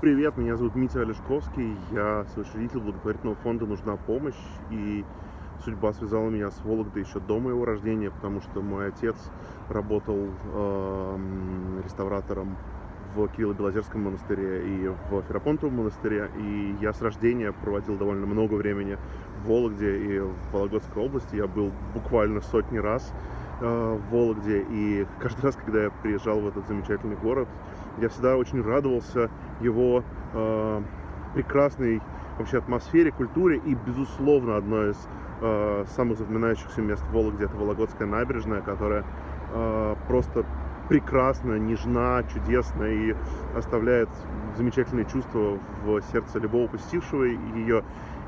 Привет, меня зовут Митя Олешковский, я соучредитель благотворительного фонда «Нужна помощь», и судьба связала меня с Вологдой еще до моего рождения, потому что мой отец работал э, реставратором в Кирилло-Белозерском монастыре и в Ферапонтовом монастыре, и я с рождения проводил довольно много времени в Вологде и в Вологодской области, я был буквально сотни раз в Вологде, и каждый раз, когда я приезжал в этот замечательный город, я всегда очень радовался его э, прекрасной вообще атмосфере, культуре и, безусловно, одно из э, самых запоминающихся мест в Вологде это Вологодская набережная, которая э, просто прекрасна, нежна, чудесна и оставляет замечательные чувства в сердце любого посетившего ее.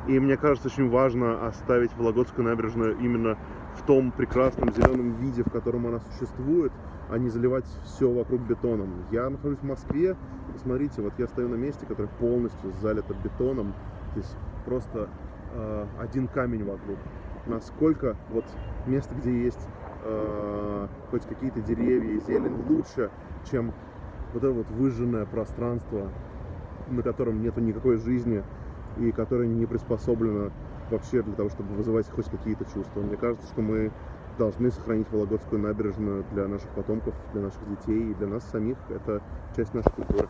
И мне кажется, очень важно оставить Вологодскую набережную именно в том прекрасном зеленом виде, в котором она существует, а не заливать все вокруг бетоном. Я нахожусь в Москве, посмотрите, вот я стою на месте, которое полностью залито бетоном, здесь просто э, один камень вокруг. Насколько вот место, где есть э, хоть какие-то деревья и зелень, лучше, чем вот это вот выжженное пространство, на котором нету никакой жизни и которое не приспособлено вообще для того, чтобы вызывать хоть какие-то чувства. Мне кажется, что мы должны сохранить Вологодскую набережную для наших потомков, для наших детей и для нас самих. Это часть нашей культуры.